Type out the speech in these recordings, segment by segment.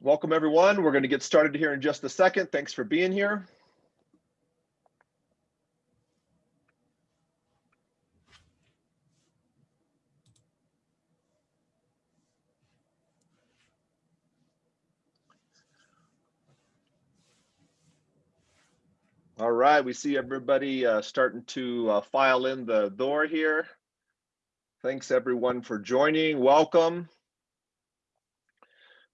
Welcome everyone. We're going to get started here in just a second. Thanks for being here. All right, we see everybody uh, starting to uh, file in the door here. Thanks everyone for joining. Welcome.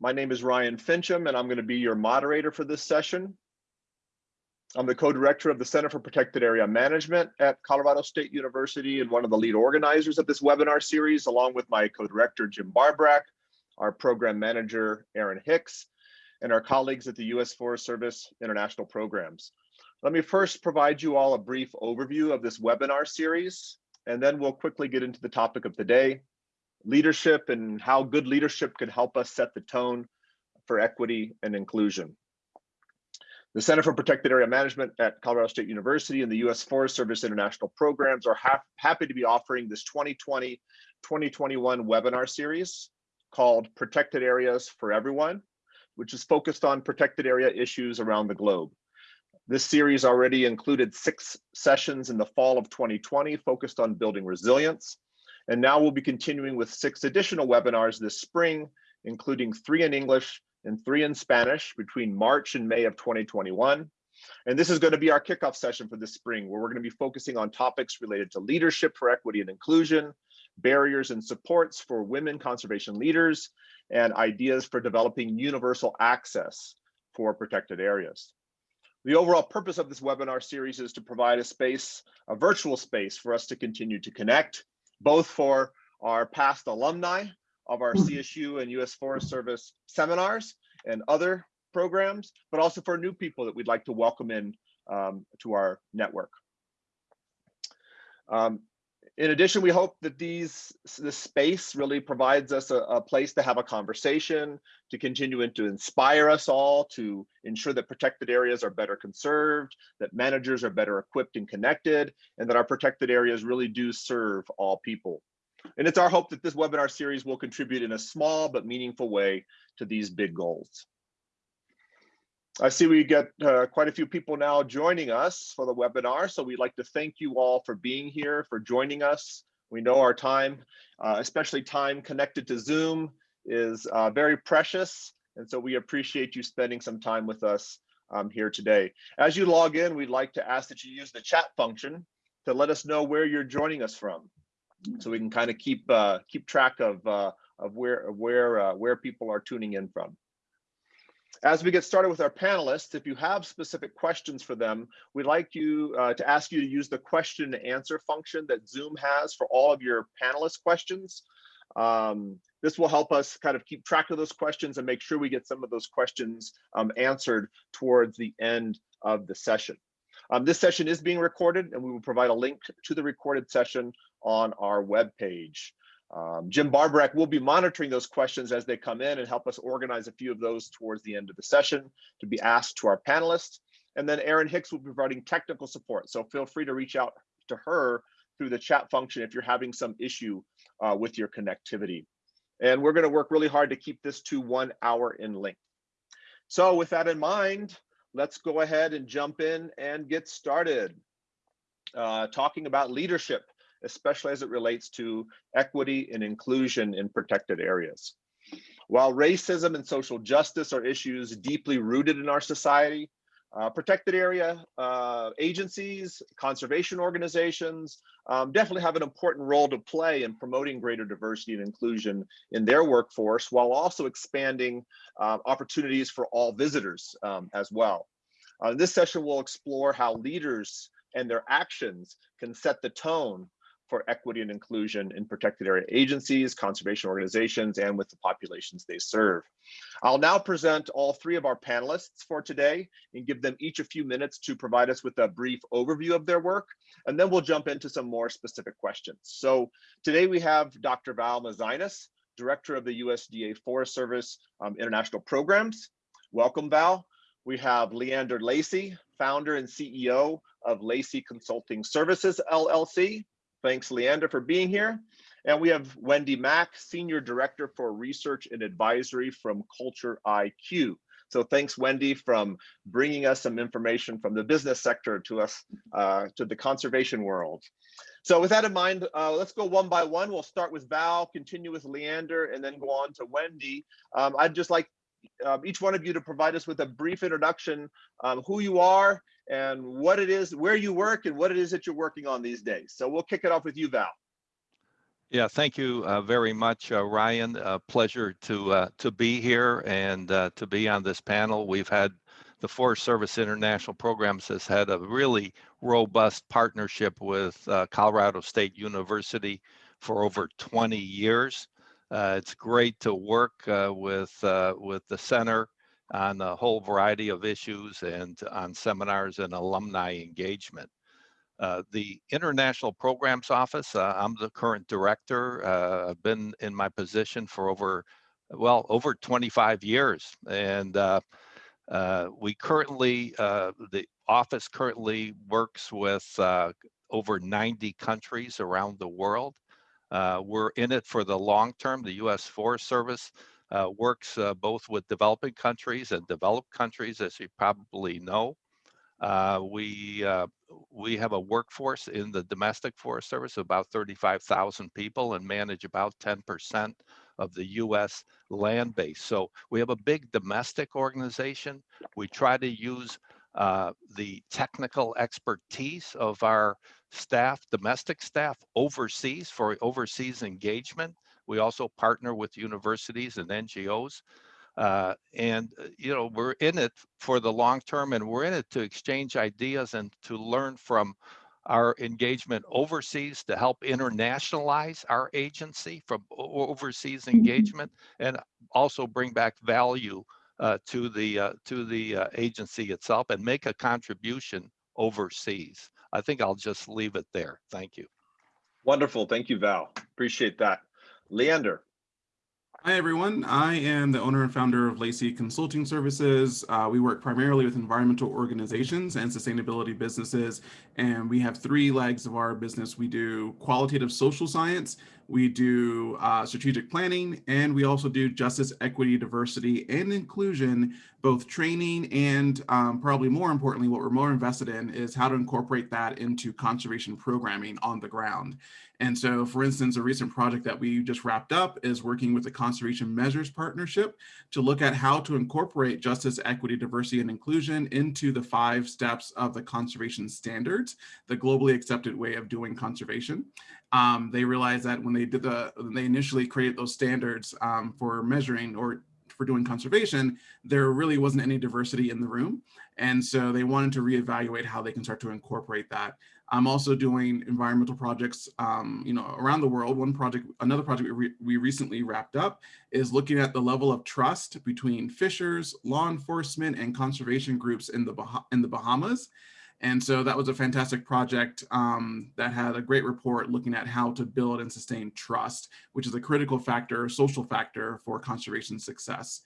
My name is Ryan Finchum, and I'm going to be your moderator for this session. I'm the co-director of the Center for Protected Area Management at Colorado State University and one of the lead organizers of this webinar series, along with my co-director, Jim Barborak, our program manager, Aaron Hicks, and our colleagues at the U.S. Forest Service International Programs. Let me first provide you all a brief overview of this webinar series, and then we'll quickly get into the topic of the day, leadership and how good leadership could help us set the tone for equity and inclusion. The Center for Protected Area Management at Colorado State University and the U.S. Forest Service International Programs are ha happy to be offering this 2020-2021 webinar series called Protected Areas for Everyone, which is focused on protected area issues around the globe. This series already included six sessions in the fall of 2020 focused on building resilience. And now we'll be continuing with six additional webinars this spring, including three in English and three in Spanish between March and May of 2021. And this is going to be our kickoff session for this spring, where we're going to be focusing on topics related to leadership for equity and inclusion, barriers and supports for women conservation leaders, and ideas for developing universal access for protected areas. The overall purpose of this webinar series is to provide a space, a virtual space for us to continue to connect, both for our past alumni of our mm-hmm. CSU and US Forest Service seminars and other programs, but also for new people that we'd like to welcome in um, to our network. Um, in addition, we hope that these this space really provides us a, a, place to have a conversation, to continue and to inspire us all, to ensure that protected areas are better conserved, that managers are better equipped and connected, and that our protected areas really do serve all people. And it's our hope that this webinar series will contribute in a small but meaningful way to these big goals. I see we get uh, quite a few people now joining us for the webinar. So we'd like to thank you all for being here, for joining us. We know our time, uh, especially time connected to Zoom, is uh, very precious. And so we appreciate you spending some time with us um, here today. As you log in, we'd like to ask that you use the chat function to let us know where you're joining us from. So we can kind of keep uh, keep track of, uh, of where, where, uh, where people are tuning in from. As we get started with our panelists, if you have specific questions for them, we'd like you uh, to ask you to use the question and answer function that Zoom has for all of your panelist questions. Um, this will help us kind of keep track of those questions and make sure we get some of those questions um, answered towards the end of the session. Um, this session is being recorded and we will provide a link to the recorded session on our webpage. Um, Jim Barborak will be monitoring those questions as they come in and help us organize a few of those towards the end of the session to be asked to our panelists. And then Aaron Hicks will be providing technical support. So feel free to reach out to her through the chat function if you're having some issue uh, with your connectivity. And we're gonna work really hard to keep this to one hour in length. So with that in mind, let's go ahead and jump in and get started. Uh, talking about leadership especially as it relates to equity and inclusion in protected areas. While racism and social justice are issues deeply rooted in our society, uh, protected area uh, agencies, conservation organizations um, definitely have an important role to play in promoting greater diversity and inclusion in their workforce while also expanding uh, opportunities for all visitors um, as well. Uh, this session will explore how leaders and their actions can set the tone for equity and inclusion in protected area agencies, conservation organizations, and with the populations they serve. I'll now present all three of our panelists for today and give them each a few minutes to provide us with a brief overview of their work, and then we'll jump into some more specific questions. So today we have Dr. Val Mezainis, Director of the USDA Forest Service um, International Programs. Welcome, Val. We have Leander Lacey, founder and CEO of Lacey Consulting Services, LLC. Thanks, Leander, for being here. And we have Wendy Mack, Senior Director for Research and Advisory from Culture IQ. So thanks, Wendy, from bringing us some information from the business sector to us, uh, to the conservation world. So with that in mind, uh, let's go one by one. We'll start with Val, continue with Leander, and then go on to Wendy. Um, I'd just like um, each one of you to provide us with a brief introduction, um, who you are and what it is, where you work and what it is that you're working on these days. So we'll kick it off with you, Val. Yeah, thank you uh, very much, uh, Ryan. Uh, pleasure to uh, to be here and uh, to be on this panel. We've had the Forest Service International Programs has had a really robust partnership with uh, Colorado State University for over 20 years. it's great to work with with the center on a whole variety of issues and on seminars and alumni engagement. Uh, the International Programs Office, uh, I'm the current director. Uh, I've been in my position for over, well, over 25 years. And uh, uh, we currently, the office currently works with over 90 countries around the world. we're in it for the long term. The U.S. Forest Service works both with developing countries and developed countries, as you probably know. Uh, we uh, we have a workforce in the domestic forest service of about 35,000 people and manage about 10% of the U.S. land base. So we have a big domestic organization. We try to use uh, the technical expertise of our staff, domestic staff overseas for overseas engagement. We also partner with universities and NGOs uh, and, uh, you know, we're in it for the long term and we're in it to exchange ideas and to learn from our engagement overseas to help internationalize our agency from overseas mm-hmm. engagement and also bring back value uh, to the uh, to the uh, agency itself and make a contribution overseas. I think I'll just leave it there. Thank you. Wonderful. Thank you, Val. Appreciate that. Leander. Hi, everyone. I am the owner and founder of Lacey Consulting Services. Uh, we work primarily with environmental organizations and sustainability businesses, and we have three legs of our business. We do qualitative social science, we do uh, strategic planning, and we also do justice, equity, diversity, and inclusion, both training and um, probably more importantly, what we're more invested in is how to incorporate that into conservation programming on the ground. And so, for instance, a recent project that we just wrapped up is working with the Conservation Measures Partnership to look at how to incorporate justice, equity, diversity, and inclusion into the five steps of the conservation standards, the globally accepted way of doing conservation um, they realized that when they did the, they initially created those standards um, for measuring or for doing conservation, there really wasn't any diversity in the room. And so they wanted to reevaluate how they can start to incorporate that. I'm also doing environmental projects, um, you know, around the world. One project, another project we, re we recently wrapped up is looking at the level of trust between fishers, law enforcement, and conservation groups in the bah in the Bahamas. And so that was a fantastic project um, that had a great report looking at how to build and sustain trust, which is a critical factor, social factor for conservation success.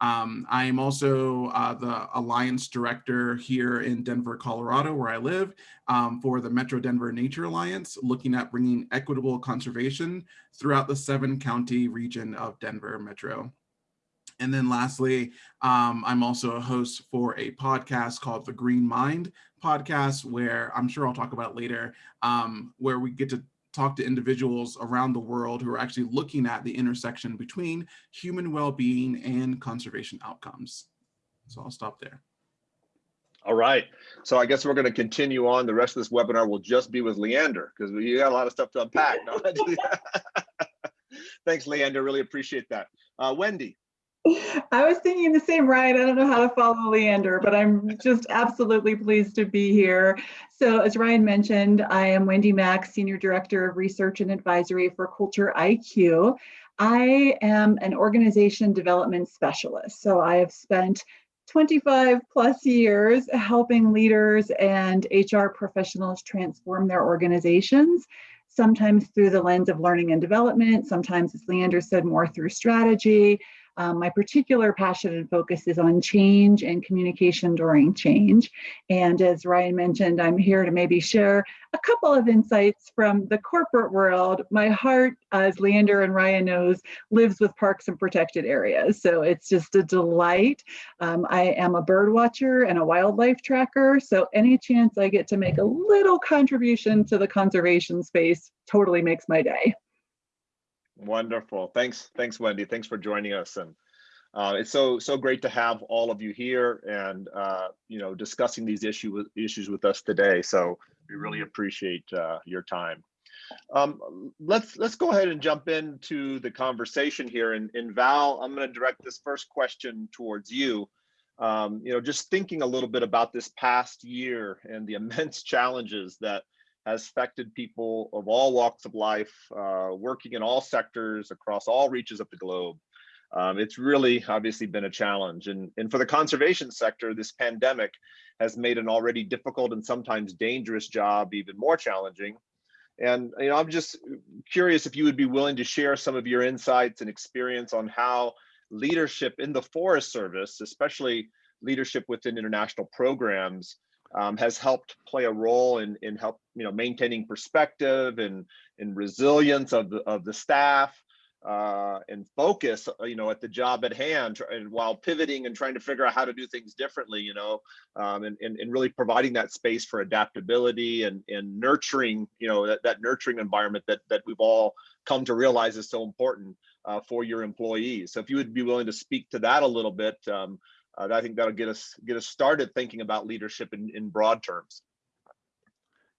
Um, I am also uh, the Alliance Director here in Denver, Colorado, where I live, um, for the Metro Denver Nature Alliance, looking at bringing equitable conservation throughout the seven county region of Denver Metro. And then lastly, um, I'm also a host for a podcast called The Green Mind podcast, where I'm sure I'll talk about later, um, where we get to talk to individuals around the world who are actually looking at the intersection between human well-being and conservation outcomes. So I'll stop there. All right. So I guess we're going to continue on. The rest of this webinar will just be with Leander because we got a lot of stuff to unpack. No? Thanks, Leander. Really appreciate that. Uh, Wendy. I was thinking the same, right? I don't know how to follow Leander, but I'm just absolutely pleased to be here. So as Ryan mentioned, I am Wendy Mack, Senior Director of Research and Advisory for Culture IQ. I am an organization development specialist. So I have spent 25 plus years helping leaders and HR professionals transform their organizations, sometimes through the lens of learning and development, sometimes, as Leander said, more through strategy, Um, my particular passion and focus is on change and communication during change. And as Ryan mentioned, I'm here to maybe share a couple of insights from the corporate world. My heart, as Leander and Ryan knows, lives with parks and protected areas. So it's just a delight. Um, I am a bird watcher and a wildlife tracker. So any chance I get to make a little contribution to the conservation space totally makes my day. Wonderful. Thanks. Thanks, Wendy. Thanks for joining us. And uh, it's so so great to have all of you here and uh, you know discussing these issue issues with us today. So we really appreciate uh, your time. Um, let's let's go ahead and jump into the conversation here. And, and Val, I'm going to direct this first question towards you. Um, you know, just thinking a little bit about this past year and the immense challenges that has affected people of all walks of life, uh, working in all sectors across all reaches of the globe. Um, it's really obviously been a challenge. And, and for the conservation sector, this pandemic has made an already difficult and sometimes dangerous job even more challenging. And you know, I'm just curious if you would be willing to share some of your insights and experience on how leadership in the Forest Service, especially leadership within international programs, um, has helped play a role in in help you know maintaining perspective and and resilience of the of the staff uh, and focus uh, you know at the job at hand and while pivoting and trying to figure out how to do things differently you know um, and, and and really providing that space for adaptability and and nurturing you know that, that nurturing environment that that we've all come to realize is so important uh, for your employees. So if you would be willing to speak to that a little bit um, uh, I think that'll get us get us started thinking about leadership in, in broad terms.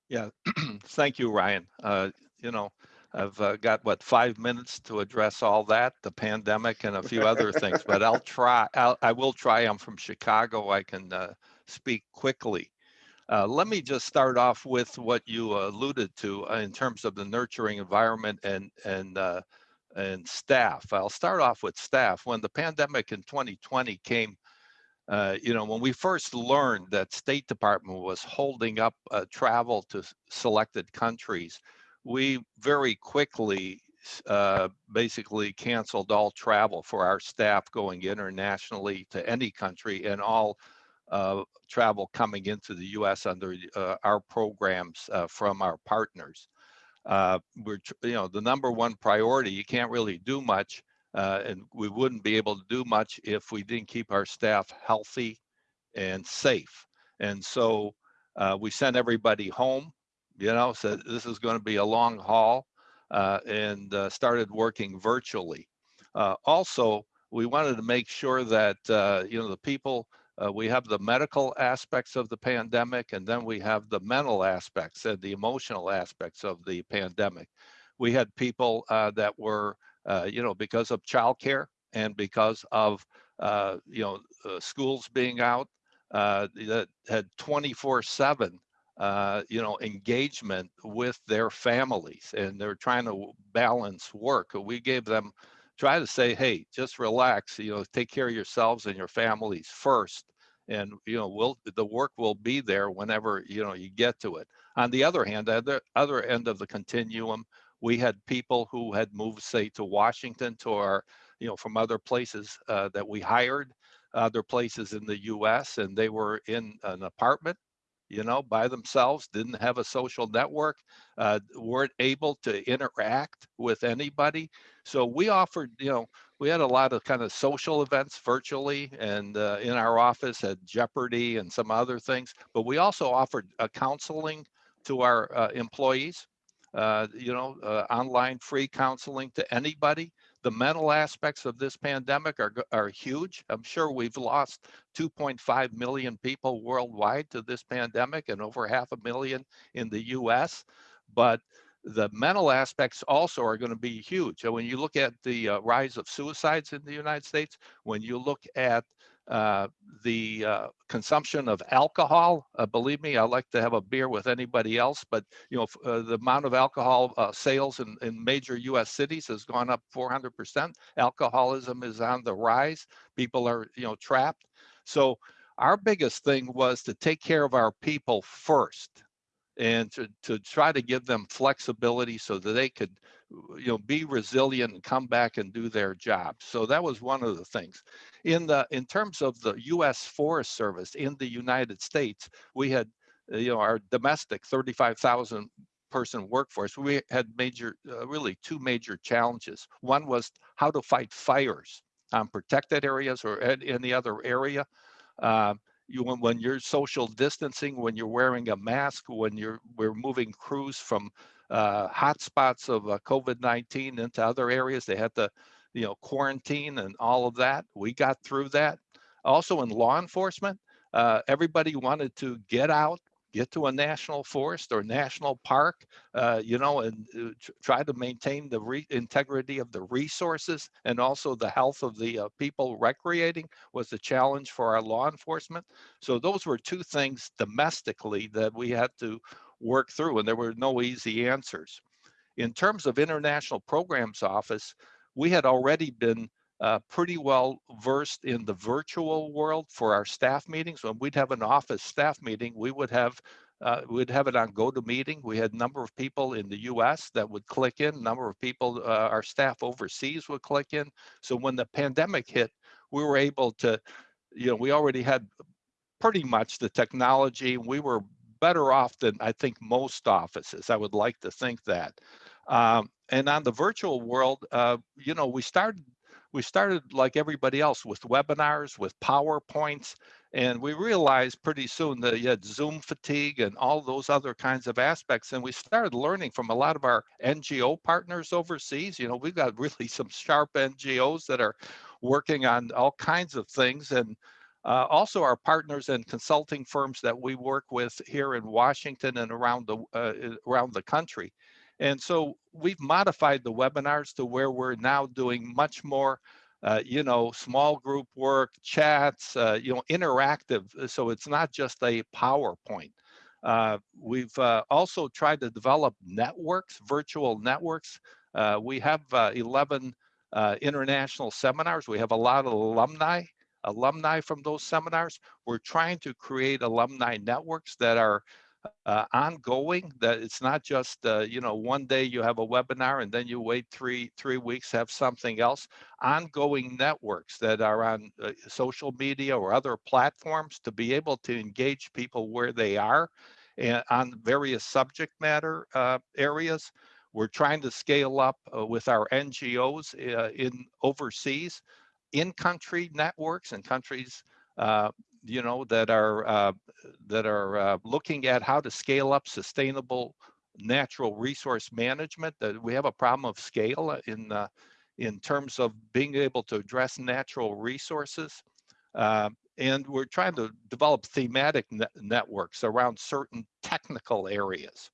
Yeah, thank you, Ryan. Uh, you know, I've uh, got what five minutes to address all that, the pandemic and a few other things, but I'll try. I'll, I will try. I'm from Chicago. I can uh, speak quickly. Uh, let me just start off with what you alluded to uh, in terms of the nurturing environment and and uh, and staff. I'll start off with staff. When the pandemic in 2020 came uh, you know, when we first learned that State Department was holding up uh, travel to selected countries, we very quickly uh, basically canceled all travel for our staff going internationally to any country and all uh, travel coming into the U.S. under uh, our programs from our partners. we're, you know, the number one priority. You can't really do much uh, and we wouldn't be able to do much if we didn't keep our staff healthy and safe. And so uh, we sent everybody home, you know, said this is going to be a long haul uh, and uh, started working virtually. Uh, also, we wanted to make sure that, uh, you know, the people, we have the medical aspects of the pandemic and then we have the mental aspects and the emotional aspects of the pandemic. We had people that were you know, because of childcare and because of, uh, you know, uh, schools being out uh, that had 24 seven, uh, you know, engagement with their families and they're trying to balance work. We gave them, try to say, hey, just relax, you know, take care of yourselves and your families first. And, you know, we'll, the work will be there whenever, you know, you get to it. On the other hand, at the other end of the continuum, we had people who had moved, say, to Washington, to our, you know, from other places uh, that we hired, other places in the U.S., and they were in an apartment, you know, by themselves, didn't have a social network, uh, weren't able to interact with anybody. So we offered, you know, we had a lot of kind of social events virtually and uh, in our office at Jeopardy and some other things, but we also offered uh, counseling to our uh, employees uh, you know, uh, online free counseling to anybody. The mental aspects of this pandemic are, are huge. I'm sure we've lost 2.5 million people worldwide to this pandemic and over half a million in the US. But the mental aspects also are going to be huge. And when you look at the uh, rise of suicides in the United States, when you look at uh, the uh, consumption of alcohol, uh, believe me, I like to have a beer with anybody else, but you know uh, the amount of alcohol uh, sales in, in major U.S. cities has gone up 400%. Alcoholism is on the rise. People are you know trapped. So our biggest thing was to take care of our people first and to, to try to give them flexibility so that they could you know, be resilient and come back and do their job. So that was one of the things. In the in terms of the U.S. Forest Service in the United States, we had uh, you know our domestic 35,000 person workforce. We had major, uh, really two major challenges. One was how to fight fires on protected areas or any other area. Um, you when, when you're social distancing, when you're wearing a mask, when you're we're moving crews from uh, hotspots of uh, COVID-19 into other areas, they had to, you know, quarantine and all of that. We got through that. Also in law enforcement, uh, everybody wanted to get out, get to a national forest or national park, uh, you know, and uh, try to maintain the integrity of the resources and also the health of the uh, people recreating was a challenge for our law enforcement. So those were two things domestically that we had to work through, and there were no easy answers. In terms of International Programs Office, we had already been uh, pretty well versed in the virtual world for our staff meetings. When we'd have an office staff meeting, we would have uh, we'd have it on GoToMeeting. We had a number of people in the U.S. that would click in. Number of people, uh, our staff overseas would click in. So when the pandemic hit, we were able to, you know, we already had pretty much the technology. We were better off than I think most offices. I would like to think that. Um, and on the virtual world, uh, you know, we started we started like everybody else with webinars, with PowerPoints, and we realized pretty soon that you had Zoom fatigue and all those other kinds of aspects. And we started learning from a lot of our NGO partners overseas. You know, we've got really some sharp NGOs that are working on all kinds of things. And uh, also our partners and consulting firms that we work with here in Washington and around the uh, around the country. And so we've modified the webinars to where we're now doing much more, uh, you know, small group work, chats, uh, you know, interactive. Uh, so it's not just a PowerPoint. Uh, we've also tried to develop networks, virtual networks. We have 11 international seminars. We have a lot of alumni, alumni from those seminars. We're trying to create alumni networks that are uh, ongoing that it's not just uh, you know one day you have a webinar and then you wait three three weeks have something else. Ongoing networks that are on uh, social media or other platforms to be able to engage people where they are and on various subject matter uh, areas. We're trying to scale up uh, with our ngos uh, in overseas in country networks and countries you know, that are uh, that are uh, looking at how to scale up sustainable natural resource management. That we have a problem of scale in uh, in terms of being able to address natural resources. Uh, and we're trying to develop thematic networks around certain technical areas.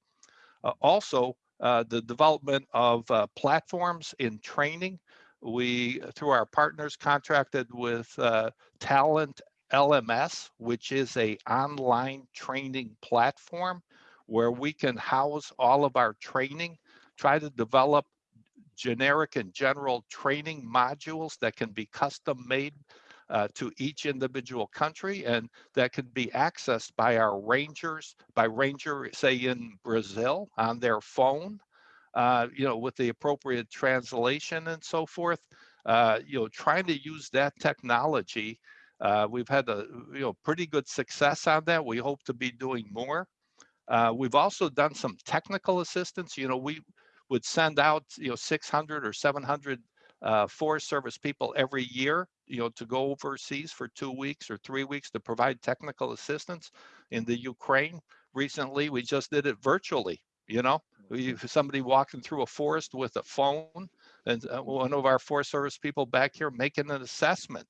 Uh, also, uh, the development of platforms in training we through our partners contracted with uh, talent LMS, which is a online training platform where we can house all of our training, try to develop generic and general training modules that can be custom made uh, to each individual country and that can be accessed by our rangers, by ranger, say in Brazil on their phone, uh, you know, with the appropriate translation and so forth. Uh, you know, trying to use that technology uh, we've had a you know pretty good success on that. We hope to be doing more. Uh, we've also done some technical assistance. You know, we would send out you know 600 or 700 uh, Forest Service people every year, you know, to go overseas for two weeks or three weeks to provide technical assistance in the Ukraine. Recently, we just did it virtually. You know, we, somebody walking through a forest with a phone, and uh, one of our Forest Service people back here making an assessment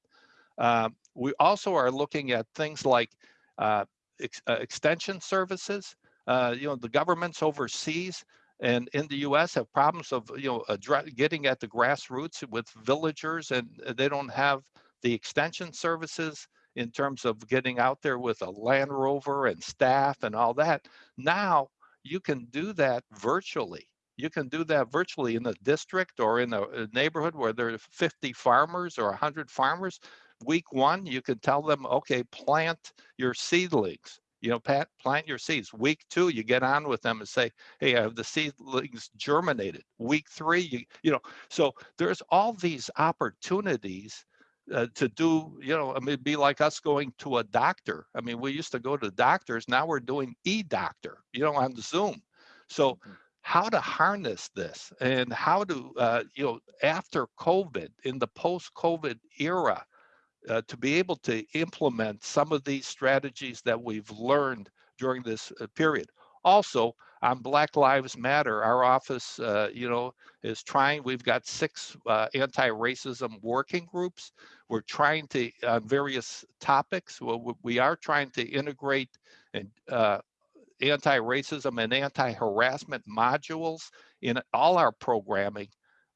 uh, we also are looking at things like uh, ex uh, extension services. Uh, you know, the governments overseas and in the U.S. have problems of you know getting at the grassroots with villagers, and they don't have the extension services in terms of getting out there with a Land Rover and staff and all that. Now you can do that virtually. You can do that virtually in a district or in a, a neighborhood where there are 50 farmers or 100 farmers week one, you can tell them, okay, plant your seedlings. You know, pat, plant your seeds. Week two, you get on with them and say, hey, I have the seedlings germinated. Week three, you, you know, so there's all these opportunities uh, to do, you know, I mean, be like us going to a doctor. I mean, we used to go to doctors. Now we're doing e-doctor, you know, on Zoom. So Mhm. how to harness this and how to, uh, you know, after COVID, in the post-COVID era, uh, to be able to implement some of these strategies that we've learned during this uh, period. Also, on Black Lives Matter, our office, uh, you know, is trying, we've got six uh, anti-racism working groups. We're trying to, on various topics, well, we- are trying to integrate and uh, anti-racism and anti-harassment modules in all our programming,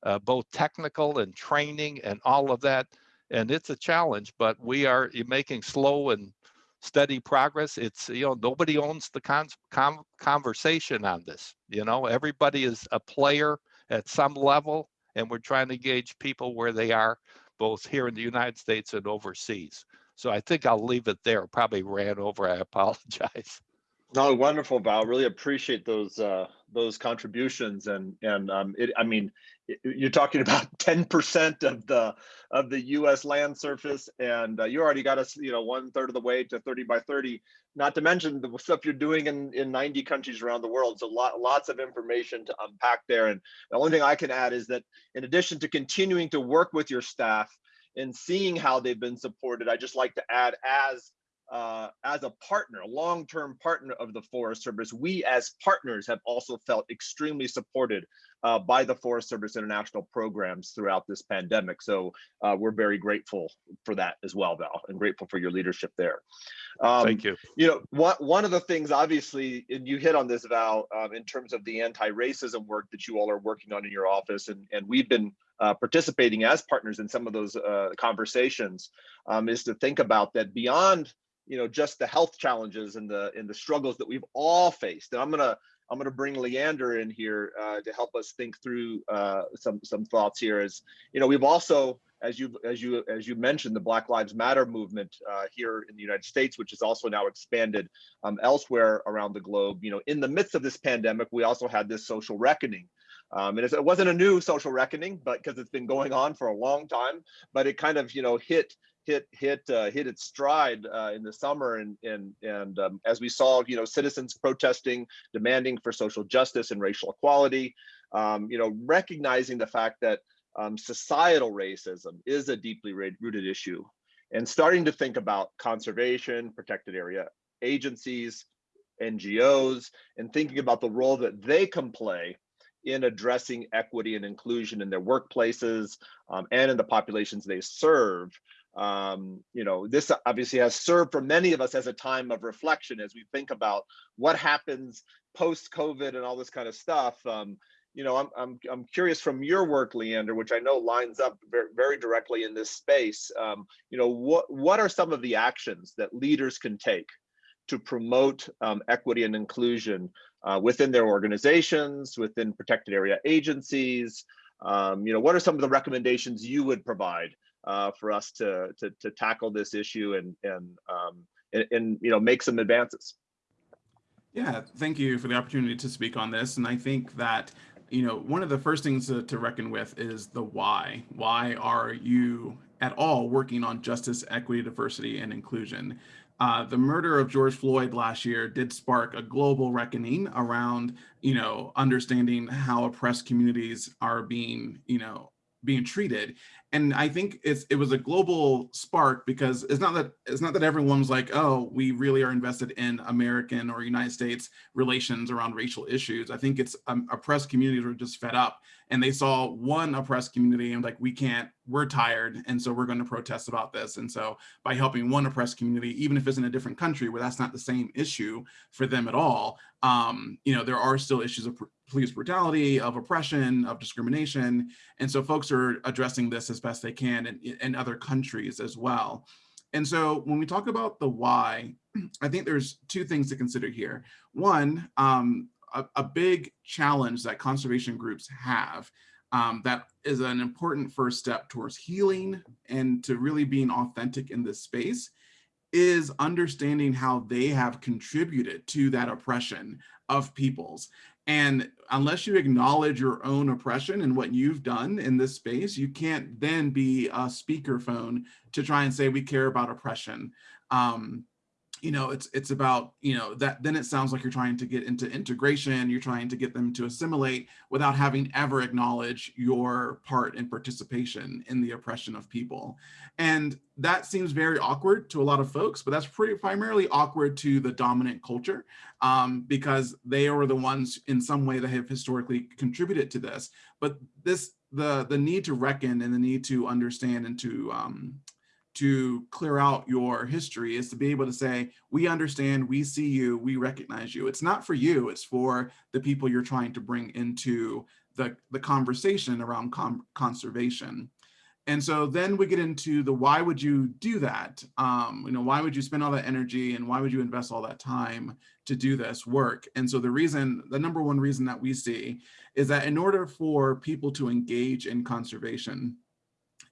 uh, both technical and training and all of that. And it's a challenge, but we are making slow and steady progress. It's, you know, nobody owns the con- con- conversation on this. You know, everybody is a player at some level, and we're trying to gauge people where they are, both here in the United States and overseas. So I think I'll leave it there. Probably ran over. I apologize. No, wonderful, Val. Really appreciate those uh, those contributions, and and um, it. I mean, it, you're talking about 10% of the of the U.S. land surface, and uh, you already got us, you know, one third of the way to 30 by 30. Not to mention the stuff you're doing in in 90 countries around the world. So lot, lots of information to unpack there. And the only thing I can add is that in addition to continuing to work with your staff and seeing how they've been supported, I just like to add as uh, as a partner, a long-term partner of the Forest Service, we as partners have also felt extremely supported uh, by the Forest Service international programs throughout this pandemic. So uh, we're very grateful for that as well, Val, and grateful for your leadership there. Um, Thank you. you know, one, one of the things, obviously, and you hit on this, Val, um, in terms of the anti-racism work that you all are working on in your office, and, and we've been uh, participating as partners in some of those uh, conversations, um, is to think about that beyond you know just the health challenges and the and the struggles that we've all faced. And i'm gonna i'm gonna bring leander in here uh, to help us think through uh, some some thoughts here as you know we've also as you as you as you mentioned the black lives matter movement uh, here in the united states which is also now expanded um, elsewhere around the globe. You know in the midst of this pandemic we also had this social reckoning. Um, and it wasn't a new social reckoning but because it's been going on for a long time but it kind of you know hit hit hit uh, hit its stride uh, in the summer, and and and um, as we saw, you know, citizens protesting, demanding for social justice and racial equality, um, you know, recognizing the fact that um, societal racism is a deeply rooted issue, and starting to think about conservation, protected area agencies, NGOs, and thinking about the role that they can play in addressing equity and inclusion in their workplaces um, and in the populations they serve um, you know, this obviously has served for many of us as a time of reflection as we think about what happens post COVID and all this kind of stuff. Um, you know, I'm, I'm, I'm curious from your work, Leander, which I know lines up very, very directly in this space. Um, you know, what, what are some of the actions that leaders can take to promote um, equity and inclusion uh, within their organizations, within protected area agencies? Um, you know, what are some of the recommendations you would provide uh, for us to, to, to tackle this issue and and, um, and and you know make some advances. Yeah, thank you for the opportunity to speak on this, and I think that you know one of the first things to, to reckon with is the why. Why are you at all working on justice, equity, diversity, and inclusion? Uh, the murder of George Floyd last year did spark a global reckoning around, you know, understanding how oppressed communities are being, you know, being treated and I think it's it was a global spark because it's not that it's not that everyone's like, oh, we really are invested in American or United States relations around racial issues. I think it's um, oppressed communities were just fed up and they saw one oppressed community and like, we can't, we're tired, and so we're going to protest about this. And so by helping one oppressed community, even if it's in a different country where that's not the same issue for them at all, um, you know, there are still issues of police brutality, of oppression, of discrimination. And so folks are addressing this as best they can in, in other countries as well. And so when we talk about the why, I think there's two things to consider here. One, um, a, a, big challenge that conservation groups have um, that is an important first step towards healing and to really being authentic in this space is understanding how they have contributed to that oppression of peoples. And unless you acknowledge your own oppression and what you've done in this space, you can't then be a speakerphone to try and say we care about oppression. Um, you know, it's it's about, you know, that then it sounds like you're trying to get into integration, you're trying to get them to assimilate without having ever acknowledged your part and participation in the oppression of people. And that seems very awkward to a lot of folks, but that's pretty primarily awkward to the dominant culture um, because they are the ones in some way that have historically contributed to this. But this the the need to reckon and the need to understand and to um, to clear out your history is to be able to say, we understand, we see you, we recognize you. It's not for you, it's for the people you're trying to bring into the, the conversation around conservation. And so then we get into the why would you do that? Um, you know, why would you spend all that energy and why would you invest all that time to do this work? And so the reason, the number one reason that we see is that in order for people to engage in conservation,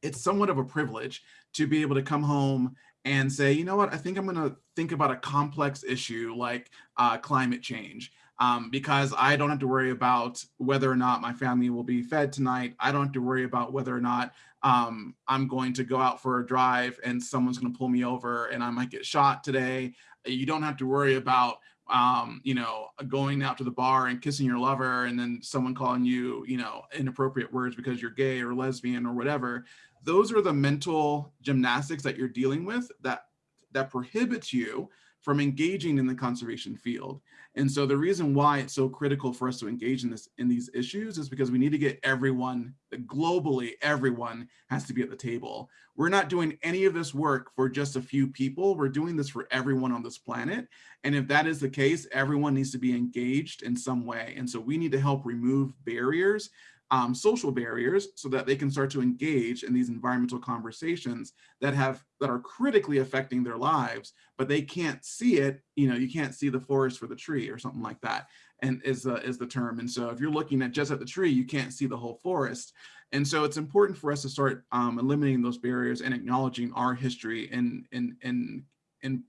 it's somewhat of a privilege to be able to come home and say, you know what, I think I'm going to think about a complex issue like uh, climate change. Um, because I don't have to worry about whether or not my family will be fed tonight. I don't have to worry about whether or not um, I'm going to go out for a drive and someone's going to pull me over and I might get shot today. You don't have to worry about um, you know, going out to the bar and kissing your lover and then someone calling you, you know, inappropriate words because you're gay or lesbian or whatever. Those are the mental gymnastics that you're dealing with that that prohibits you from engaging in the conservation field. And so the reason why it's so critical for us to engage in this in these issues is because we need to get everyone, globally, everyone has to be at the table. We're not doing any of this work for just a few people. We're doing this for everyone on this planet. And if that is the case, everyone needs to be engaged in some way. And so we need to help remove barriers um, social barriers so that they can start to engage in these environmental conversations that have that are critically affecting their lives, but they can't see it. You know, you can't see the forest for the tree or something like that. And is uh, is the term. And so if you're looking at just at the tree, you can't see the whole forest. And so it's important for us to start um, eliminating those barriers and acknowledging our history and in in in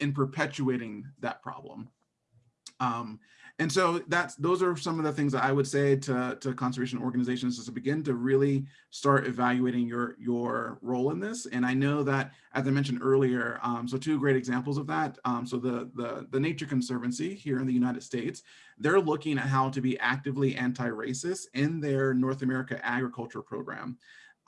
in perpetuating that problem. Um, and so that's those are some of the things that I would say to, to conservation organizations is to begin to really start evaluating your your role in this. And I know that, as I mentioned earlier, um, so two great examples of that. Um, so the, the, the Nature Conservancy here in the United States, they're looking at how to be actively anti-racist in their North America agriculture program.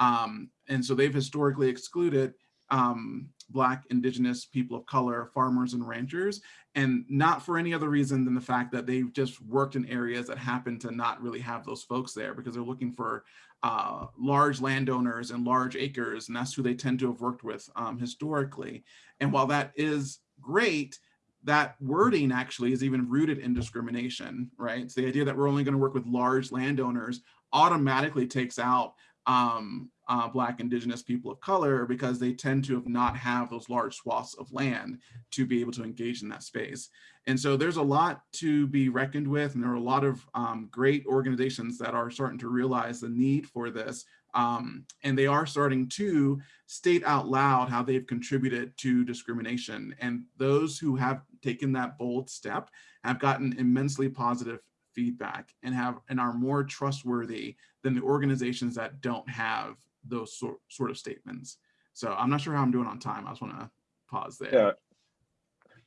Um, and so they've historically excluded um, Black, Indigenous, people of color, farmers and ranchers, and not for any other reason than the fact that they've just worked in areas that happen to not really have those folks there because they're looking for uh, large landowners and large acres, and that's who they tend to have worked with um, historically. And while that is great, that wording actually is even rooted in discrimination, right? So the idea that we're only going to work with large landowners automatically takes out um, uh, Black, Indigenous people of color because they tend to have not have those large swaths of land to be able to engage in that space. And so there's a lot to be reckoned with, and there are a lot of um, great organizations that are starting to realize the need for this. Um, and they are starting to state out loud how they've contributed to discrimination. And those who have taken that bold step have gotten immensely positive feedback and have and are more trustworthy than the organizations that don't have those sort, sort of statements. So I'm not sure how I'm doing on time. I just want to pause there. Yeah.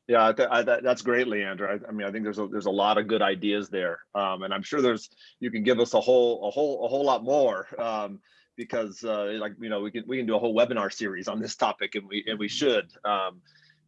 Yeah, th that, that's great, Leander. I, I, mean, I think there's a there's a lot of good ideas there, um, and I'm sure there's you can give us a whole a whole a whole lot more um, because uh, like you know we can we can do a whole webinar series on this topic, and we and we should. Um,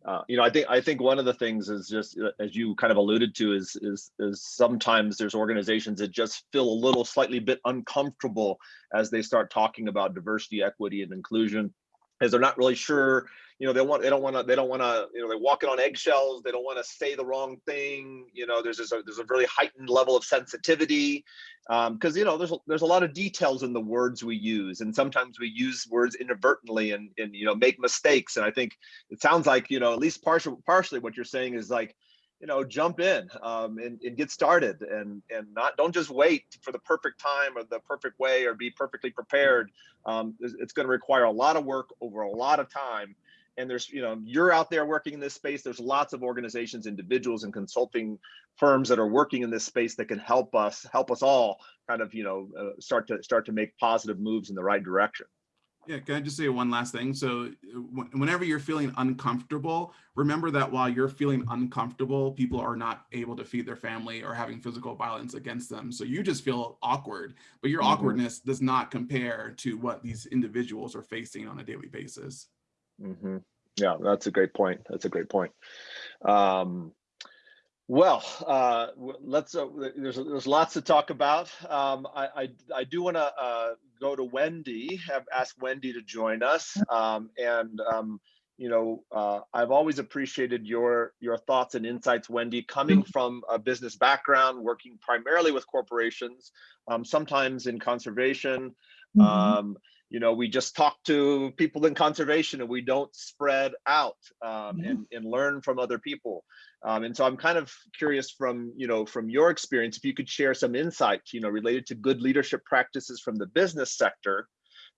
uh, you know, I think I think one of the things is just uh, as you kind of alluded to is is is sometimes there's organizations that just feel a little slightly bit uncomfortable as they start talking about diversity, equity, and inclusion, as they're not really sure you know they want they don't want to they don't want to you know they're walking on eggshells. They don't want to say the wrong thing. You know there's this a, there's a really heightened level of sensitivity because um, you know there's a, there's a lot of details in the words we use and sometimes we use words inadvertently and and you know make mistakes. And i think it sounds like you know at least partially partially what you're saying is like you know jump in um, and, and get started and and not don't just wait for the perfect time or the perfect way or be perfectly prepared. Um, it's, it's going to require a lot of work over a lot of time and there's, you know, you're out there working in this space. There's lots of organizations, individuals and consulting firms that are working in this space that can help us, help us all kind of, you know, uh, start to start to make positive moves in the right direction. Yeah, can I just say one last thing? So whenever you're feeling uncomfortable, remember that while you're feeling uncomfortable, people are not able to feed their family or having physical violence against them. So you just feel awkward, but your Mhm. awkwardness does not compare to what these individuals are facing on a daily basis. Hmm Yeah, that's a great point. That's a great point. Um, well, uh, let's. Uh, there's there's lots to talk about. Um, I, I I do want to uh, go to Wendy. Have ask Wendy to join us. Um, and um, you know, uh, I've always appreciated your your thoughts and insights, Wendy, coming from a business background, working primarily with corporations, um, sometimes in conservation, Mhm. um, you know, we just talk to people in conservation and we don't spread out um, Yeah. and, and learn from other people. Um, and so I'm kind of curious from, you know, from your experience, if you could share some insights, you know, related to good leadership practices from the business sector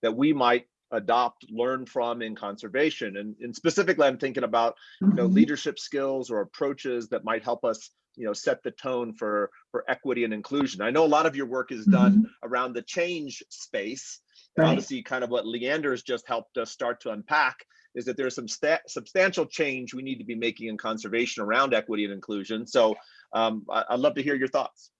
that we might adopt, learn from in conservation. And, and specifically, I'm thinking about, you know, Mhm. leadership skills or approaches that might help us, you know, set the tone for, for equity and inclusion. I know a lot of your work is done around the change space. And Right. obviously, kind of what Leander's just helped us start to unpack is that there's some substantial change we need to be making in conservation around equity and inclusion. So um, I- I'd love to hear your thoughts.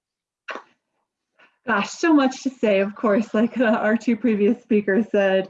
Gosh, so much to say, of course, like uh, our two previous speakers said.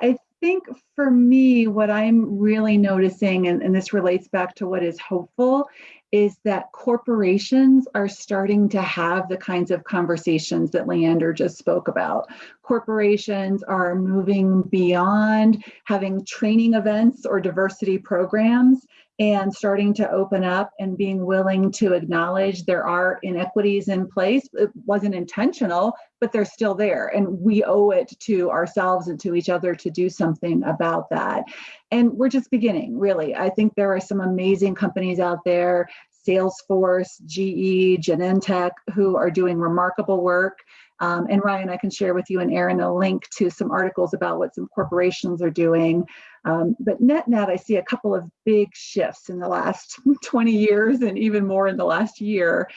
I think for me, what I'm really noticing, and, and this relates back to what is hopeful, is that corporations are starting to have the kinds of conversations that Leander just spoke about. Corporations are moving beyond having training events or diversity programs and starting to open up and being willing to acknowledge there are inequities in place. It wasn't intentional, but they're still there. And we owe it to ourselves and to each other to do something about that. And we're just beginning, really. I think there are some amazing companies out there, Salesforce, GE, Genentech, who are doing remarkable work. Um, and Ryan, I can share with you and Aaron a link to some articles about what some corporations are doing. Um, but net net, I see a couple of big shifts in the last 20 years and even more in the last year.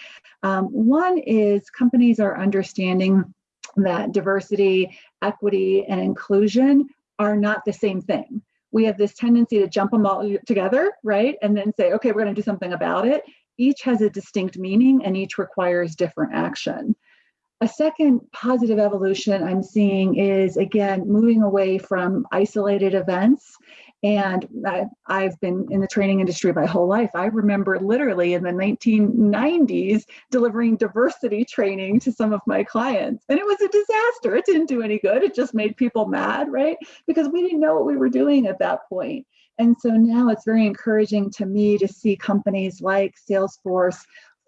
Um, one is companies are understanding that diversity, equity, and inclusion are not the same thing. We have this tendency to jump them all together, right? And then say, okay, we're going to do something about it. Each has a distinct meaning and each requires different action. A second positive evolution I'm seeing is again moving away from isolated events. And I, I've been in the training industry my whole life. I remember literally in the 1990s delivering diversity training to some of my clients. And it was a disaster. It didn't do any good. It just made people mad, right? Because we didn't know what we were doing at that point. And so now it's very encouraging to me to see companies like Salesforce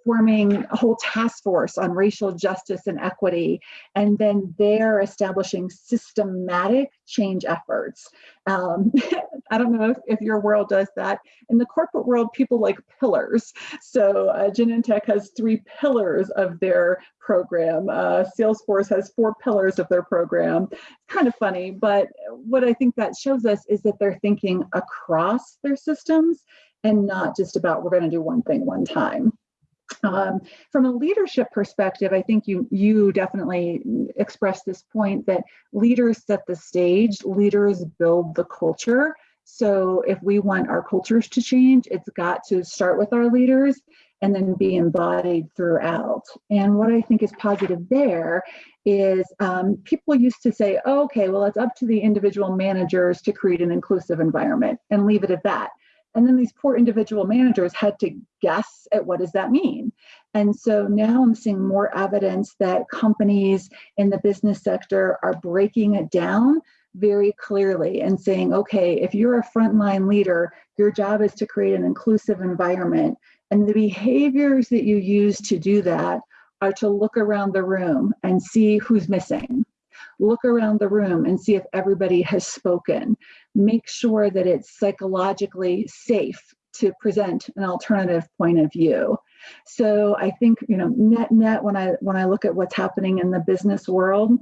forming a whole task force on racial justice and equity, and then they're establishing systematic change efforts. Um, I don't know if, if, your world does that. In the corporate world, people like pillars. So uh, Genentech has three pillars of their program. Uh, Salesforce has four pillars of their program. It's kind of funny, but what I think that shows us is that they're thinking across their systems and not just about we're going to do one thing one time. Um, from a leadership perspective, I think you you definitely expressed this point that leaders set the stage, leaders build the culture. So if we want our cultures to change, it's got to start with our leaders and then be embodied throughout. And what I think is positive there is um, people used to say, oh, okay, well, it's up to the individual managers to create an inclusive environment and leave it at that. And then these poor individual managers had to guess at what does that mean. And so now I'm seeing more evidence that companies in the business sector are breaking it down very clearly and saying, okay, if you're a frontline leader, your job is to create an inclusive environment. And the behaviors that you use to do that are to look around the room and see who's missing look around the room and see if everybody has spoken. Make sure that it's psychologically safe to present an alternative point of view. So I think, you know, net net when I when I look at what's happening in the business world,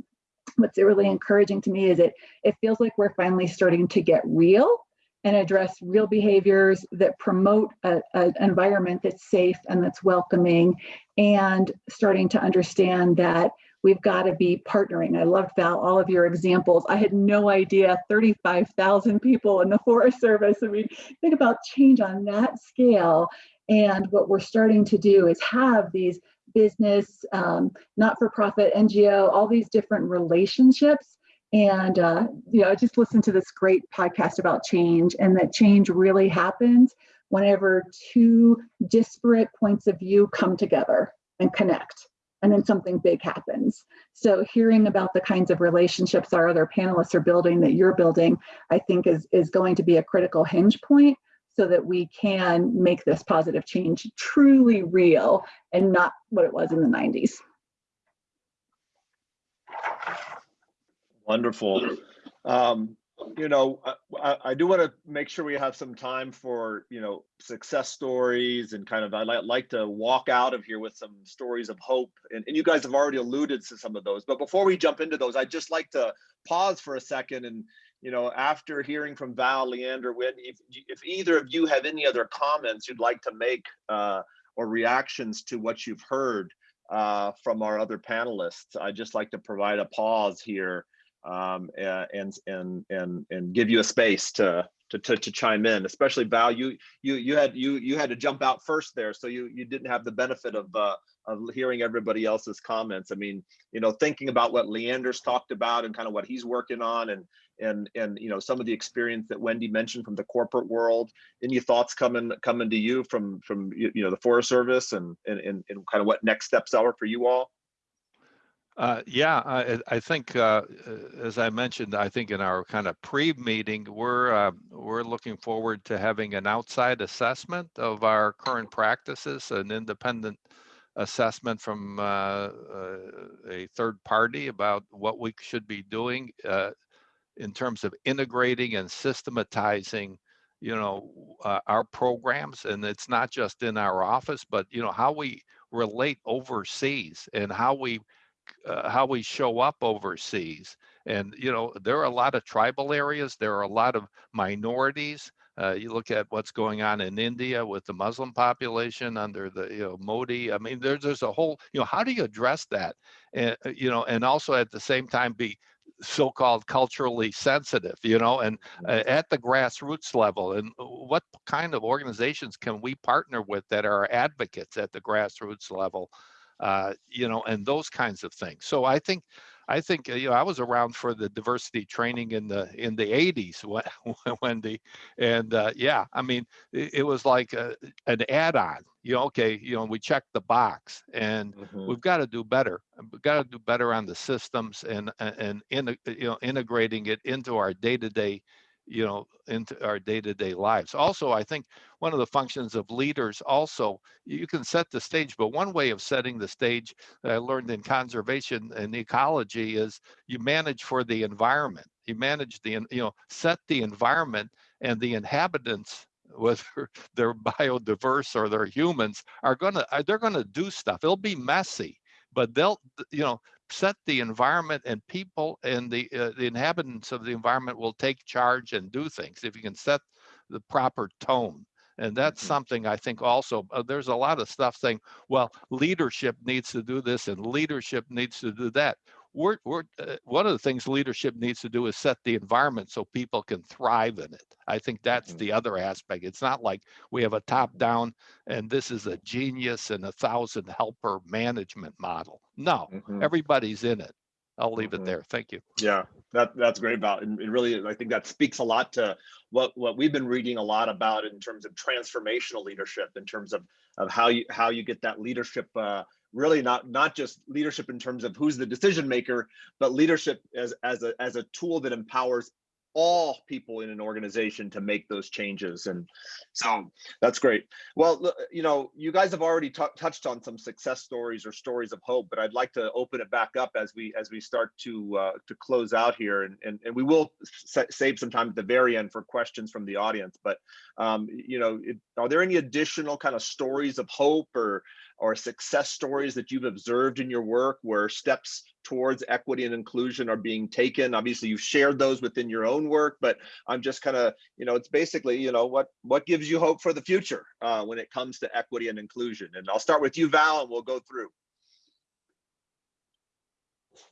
what's really encouraging to me is it it feels like we're finally starting to get real and address real behaviors that promote an environment that's safe and that's welcoming and starting to understand that we've got to be partnering. I loved Val, all of your examples. I had no idea 35,000 people in the Forest Service. I mean, think about change on that scale. And what we're starting to do is have these business, um, not-for-profit, NGO, all these different relationships. And, uh, you know, I just listened to this great podcast about change and that change really happens whenever two disparate points of view come together and connect and then something big happens. So hearing about the kinds of relationships our other panelists are building that you're building, I think is, is going to be a critical hinge point so that we can make this positive change truly real and not what it was in the 90s. Wonderful. Um, you know, I, I, do want to make sure we have some time for, you know, success stories and kind of, I like, to walk out of here with some stories of hope. And, and you guys have already alluded to some of those, but before we jump into those, I'd just like to pause for a second and, you know, after hearing from Val, Leander, Whit, if, if either of you have any other comments you'd like to make uh, or reactions to what you've heard uh, from our other panelists, I'd just like to provide a pause here um, and and and and give you a space to to to, to chime in. Especially Val, you you you had you you had to jump out first there, so you you didn't have the benefit of uh, of hearing everybody else's comments. I mean, you know, thinking about what Leander's talked about and kind of what he's working on, and and and you know some of the experience that Wendy mentioned from the corporate world. Any thoughts coming coming to you from from you know the Forest Service and and and, and kind of what next steps are for you all? Uh, yeah, I, I think, uh, as I mentioned, I think in our kind of pre-meeting, we're uh, we're looking forward to having an outside assessment of our current practices, an independent assessment from uh, uh, a third party about what we should be doing uh, in terms of integrating and systematizing, you know, our programs. And it's not just in our office, but you know how we relate overseas and how we uh, how we show up overseas. And, you know, there are a lot of tribal areas, there are a lot of minorities. Uh, you look at what's going on in India with the Muslim population under the, you know, Modi. I mean, there's, there's a whole, you know, how do you address that? And, uh, you know, and also at the same time be so-called culturally sensitive, you know, and uh, at the grassroots level. And what kind of organizations can we partner with that are advocates at the grassroots level? Uh, you know, and those kinds of things. So I think, I think uh, you know, I was around for the diversity training in the in the 80s, Wendy, and uh, yeah, I mean, it, it was like a, an add-on. You know, okay, you know, we checked the box, and mm -hmm. we've got to do better. We've got to do better on the systems and and, in, you know integrating it into our day-to-day -day you know, into our day-to-day lives. Also, I think one of the functions of leaders also, you can set the stage, but one way of setting the stage that I learned in conservation and ecology is you manage for the environment. You manage the, you know, set the environment and the inhabitants whether they're biodiverse or they're humans are gonna they're gonna do stuff it'll be messy but they'll you know set the environment and people and the uh, the inhabitants of the environment will take charge and do things if you can set the proper tone and that's mm -hmm. something i think also uh, there's a lot of stuff saying well leadership needs to do this and leadership needs to do that we're, we're uh, one of the things leadership needs to do is set the environment so people can thrive in it. I think that's mm -hmm. the other aspect. It's not like we have a top down and this is a genius and a thousand helper management model. No, mm -hmm. everybody's in it. I'll leave mm -hmm. it mm-hmm. there. Thank you. Yeah, that that's great about and it really I think that speaks a lot to what what we've been reading a lot about in terms of transformational leadership in terms of of how you how you get that leadership uh, really not not just leadership in terms of who's the decision maker, but leadership as as a as a tool that empowers all people in an organization to make those changes. And so that's great. Well you know you guys have already touched on some success stories or stories of hope but i'd like to open it back up as we as we start to uh, to close out here. And and, and we will save some time at the very end for questions from the audience. But um, you know it, are there any additional kind of stories of hope or or success stories that you've observed in your work where steps towards equity and inclusion are being taken. Obviously, you've shared those within your own work, but I'm just kind of, you know, it's basically, you know, what what gives you hope for the future uh, when it comes to equity and inclusion. And I'll start with you, Val, and we'll go through.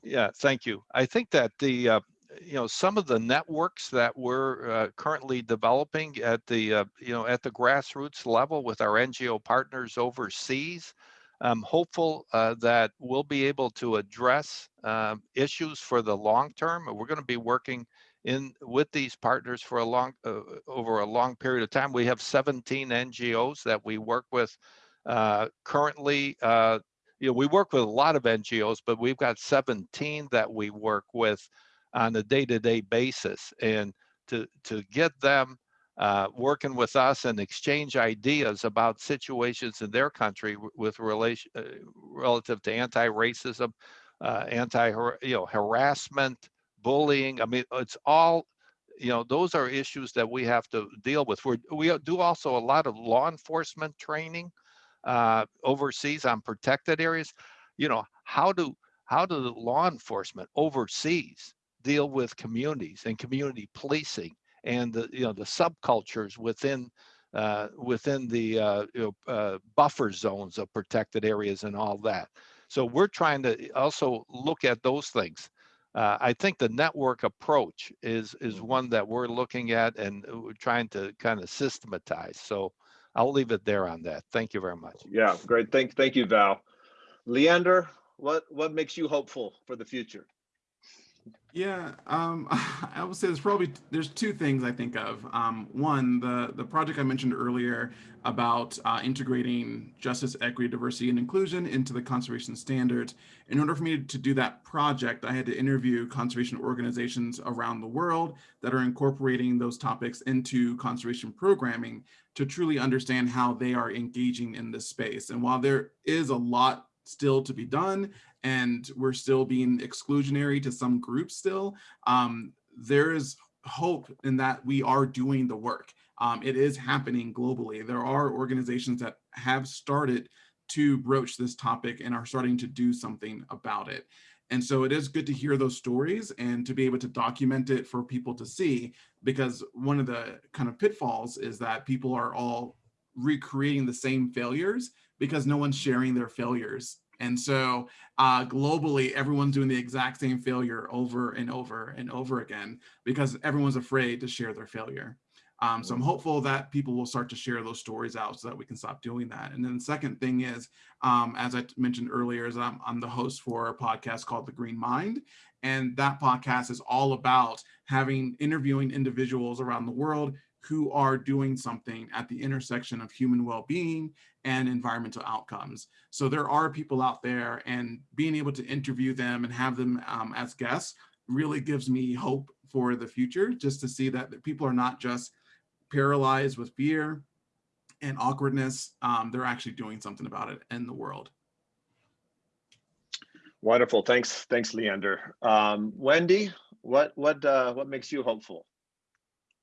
Yeah, thank you. I think that the, uh, you know, some of the networks that we're uh, currently developing at the, uh, you know, at the grassroots level with our NGO partners overseas, I'm hopeful uh, that we'll be able to address um, issues for the long term. We're going to be working in with these partners for a long, uh, over a long period of time. We have 17 NGOs that we work with uh, currently uh, you know, we work with a lot of NGOs, but we've got 17 that we work with on a day-to-day basis. And to, to get them uh, working with us and exchange ideas about situations in their country with relation uh, relative to anti-racism, uh, anti you know harassment, bullying. I mean, it's all you know. Those are issues that we have to deal with. we we do also a lot of law enforcement training uh, overseas on protected areas, you know, how do how do the law enforcement overseas deal with communities and community policing and the you know the subcultures within uh, within the uh, you know, uh, buffer zones of protected areas and all that. So we're trying to also look at those things. Uh, I think the network approach is is mm-hmm. one that we're looking at and we're trying to kind of systematize. So I'll leave it there on that. Thank you very much. Yeah, great. Thank, thank you, Val. Leander, what, what makes you hopeful for the future? Yeah, um, I would say there's probably there's two things I think of. Um, one, the the project I mentioned earlier about uh, integrating justice, equity, diversity, and inclusion into the conservation standards. In order for me to do that project, I had to interview conservation organizations around the world that are incorporating those topics into conservation programming to truly understand how they are engaging in this space. And while there is a lot still to be done and we're still being exclusionary to some groups still, um, there is hope in that we are doing the work. Um, it is happening globally. There are organizations that have started to broach this topic and are starting to do something about it. And so it is good to hear those stories and to be able to document it for people to see, because one of the kind of pitfalls is that people are all recreating the same failures because no one's sharing their failures. And so uh, globally, everyone's doing the exact same failure over and over and over again because everyone's afraid to share their failure. Um, so I'm hopeful that people will start to share those stories out so that we can stop doing that. And then the second thing is, um, as I mentioned earlier, is I'm, I'm the host for a podcast called The Green Mind. And that podcast is all about having interviewing individuals around the world who are doing something at the intersection of human well-being and environmental outcomes. So there are people out there and being able to interview them and have them um, as guests really gives me hope for the future, just to see that, people are not just paralyzed with fear and awkwardness. Um, they're actually doing something about it in the world. Wonderful. Thanks. Thanks, Leander. Um, Wendy, what, what, uh, what makes you hopeful?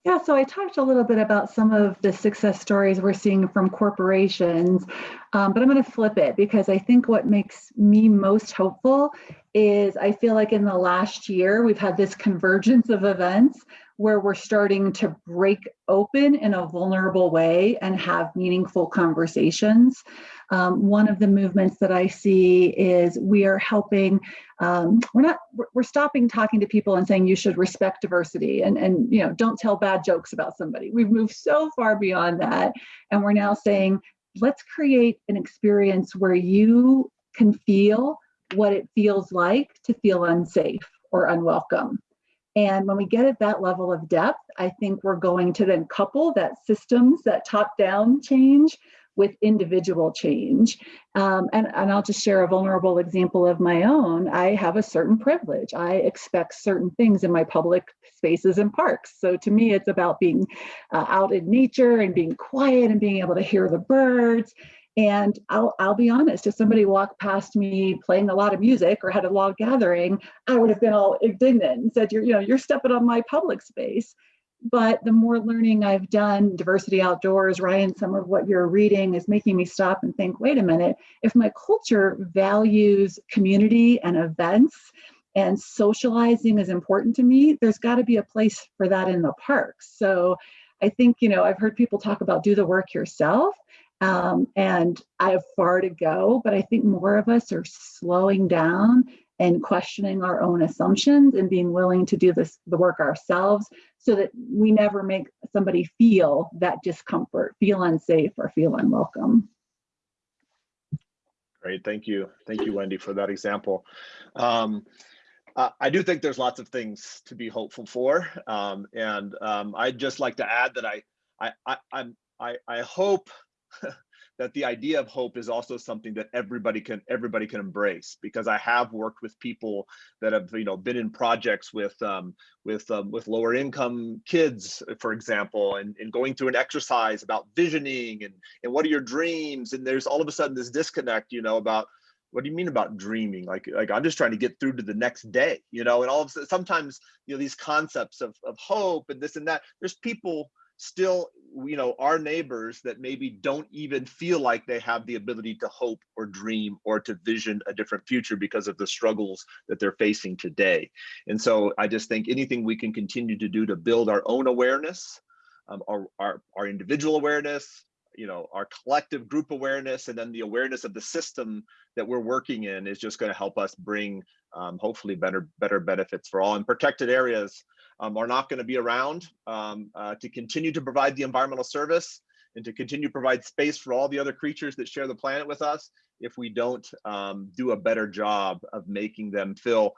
Yeah, so I talked a little bit about some of the success stories we're seeing from corporations, um, but I'm going to flip it because I think what makes me most hopeful is I feel like in the last year we've had this convergence of events where we're starting to break open in a vulnerable way and have meaningful conversations. Um, one of the movements that I see is we are helping, um, we're not, we're stopping talking to people and saying you should respect diversity and, and, you know, don't tell bad jokes about somebody. We've moved so far beyond that. And we're now saying, let's create an experience where you can feel what it feels like to feel unsafe or unwelcome. And when we get at that level of depth, I think we're going to then couple that systems, that top down change with individual change. Um, and, and I'll just share a vulnerable example of my own. I have a certain privilege. I expect certain things in my public spaces and parks. So to me, it's about being uh, out in nature and being quiet and being able to hear the birds and I'll, I'll be honest, if somebody walked past me playing a lot of music or had a log gathering, I would have been all indignant and said, you're, you know, you're stepping on my public space. But the more learning I've done, diversity outdoors, Ryan, some of what you're reading is making me stop and think, wait a minute, if my culture values community and events and socializing is important to me, there's got to be a place for that in the parks. So I think, you know, I've heard people talk about do the work yourself. Um, and I have far to go, but I think more of us are slowing down and questioning our own assumptions and being willing to do this the work ourselves so that we never make somebody feel that discomfort, feel unsafe or feel unwelcome. Great, thank you. Thank you, Wendy, for that example. Um, uh, I do think there's lots of things to be hopeful for. Um, and um, I'd just like to add that I, I, I, I'm, I, I hope that the idea of hope is also something that everybody can everybody can embrace because I have worked with people that have you know been in projects with um, with um, with lower income kids, for example, and, and going through an exercise about visioning and and what are your dreams? And there's all of a sudden this disconnect you know about what do you mean about dreaming? Like like i'm just trying to get through to the next day you know? And all of sometimes you know these concepts of, of hope and this and that there's people still you know our neighbors that maybe don't even feel like they have the ability to hope or dream or to vision a different future because of the struggles that they're facing today. And so i just think anything we can continue to do to build our own awareness um, our, our our individual awareness you know our collective group awareness and then the awareness of the system that we're working in is just going to help us bring um, hopefully better better benefits for all and protected areas um, are not going to be around um, uh, to continue to provide the environmental service and to continue to provide space for all the other creatures that share the planet with us if we don't um, do a better job of making them feel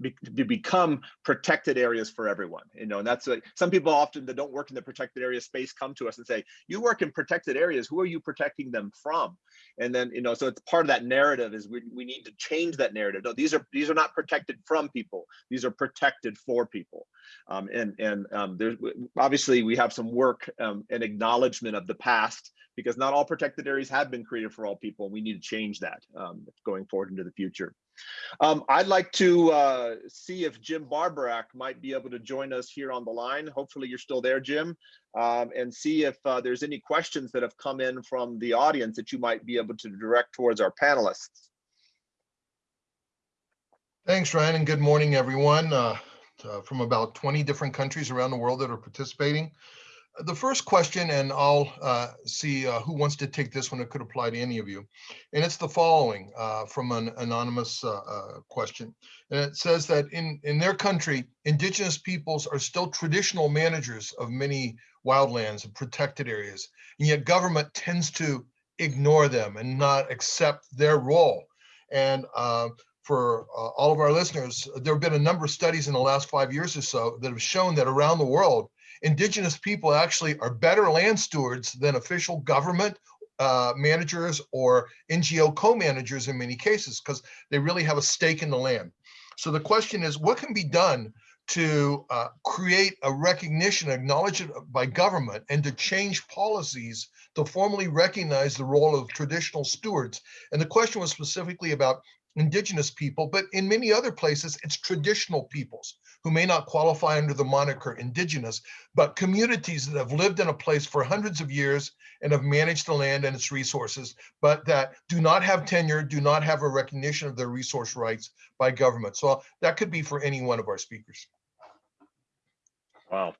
be, to become protected areas for everyone you know and that's like some people often that don't work in the protected area space come to us and say you work in protected areas who are you protecting them from? And then you know so it's part of that narrative is we, we need to change that narrative. No these are these are not protected from people. These are protected for people. Um, and and um, there's obviously we have some work um, and acknowledgement of the past because not all protected areas have been created for all people and we need to change that um, going forward into the future um, I'd like to uh, see if Jim Barborak might be able to join us here on the line. Hopefully you're still there, Jim, um, and see if uh, there's any questions that have come in from the audience that you might be able to direct towards our panelists. Thanks, Ryan, and good morning, everyone. Uh, uh from about 20 different countries around the world that are participating the first question, and I'll uh, see uh, who wants to take this one. It could apply to any of you. And it's the following uh, from an anonymous uh, uh, question. And it says that in, in their country, indigenous peoples are still traditional managers of many wildlands and protected areas. And yet government tends to ignore them and not accept their role. And uh, for all of our listeners, there have been a number of studies in the last five years or so that have shown that around the world, indigenous people actually are better land stewards than official government uh, managers or NGO co-managers in many cases because they really have a stake in the land. So the question is, what can be done to uh, create a recognition, acknowledgement by government, and to change policies to formally recognize the role of traditional stewards? And the question was specifically about indigenous people, but in many other places, it's traditional peoples who may not qualify under the moniker indigenous, but communities that have lived in a place for hundreds of years and have managed the land and its resources, but that do not have tenure, do not have a recognition of their resource rights by government. So that could be for any one of our speakers. Wow.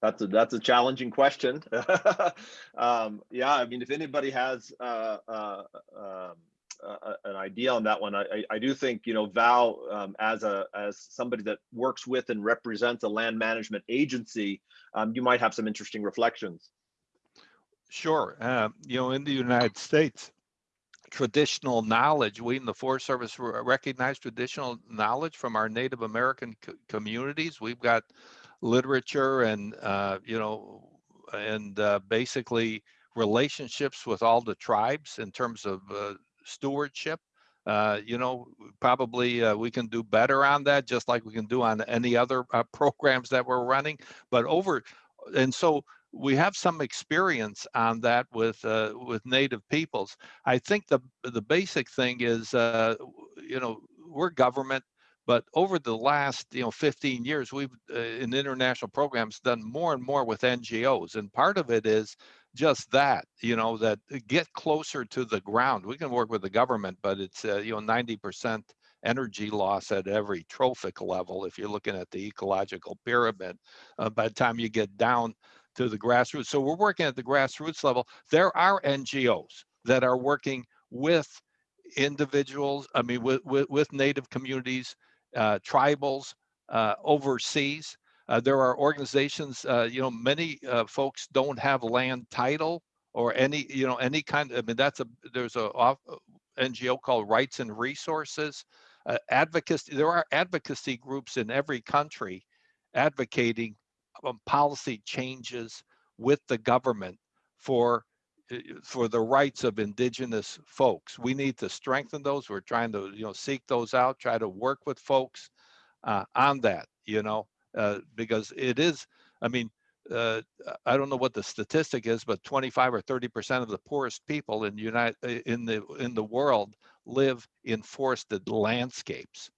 That's a that's a challenging question. um, yeah, I mean, if anybody has uh, uh, um, an idea on that one. I, I do think you know Val um, as a as somebody that works with and represents a land management agency, um, you might have some interesting reflections. Sure, uh, you know, in the United States, traditional knowledge. We in the Forest Service recognize traditional knowledge from our Native American co communities. We've got literature and uh, you know, and uh, basically relationships with all the tribes in terms of uh, stewardship. Uh, you know, probably uh, we can do better on that, just like we can do on any other uh, programs that we're running. But over, and so we have some experience on that with uh, with native peoples. I think the the basic thing is, uh, you know, we're government, But over the last, you know, 15 years, we've uh, in international programs done more and more with NGOs, and part of it is just that, you know, that uh, get closer to the ground. We can work with the government, but it's uh, you know 90% energy loss at every trophic level. If you're looking at the ecological pyramid, uh, by the time you get down to the grassroots, so we're working at the grassroots level. There are NGOs that are working with individuals. I mean, with with, with native communities uh, tribals uh, overseas. Uh, there are organizations, uh, you know, many uh, folks don't have land title or any, you know, any kind. I mean, that's a there's a off, NGO called Rights and Resources. Uh, advocacy. There are advocacy groups in every country advocating um, policy changes with the government for for the rights of indigenous folks. We need to strengthen those. We're trying to, you know, seek those out, try to work with folks uh, on that, you know, uh, because it is, I mean, uh, I don't know what the statistic is, but 25 or 30 percent of the poorest people in United in the in the world live in forested landscapes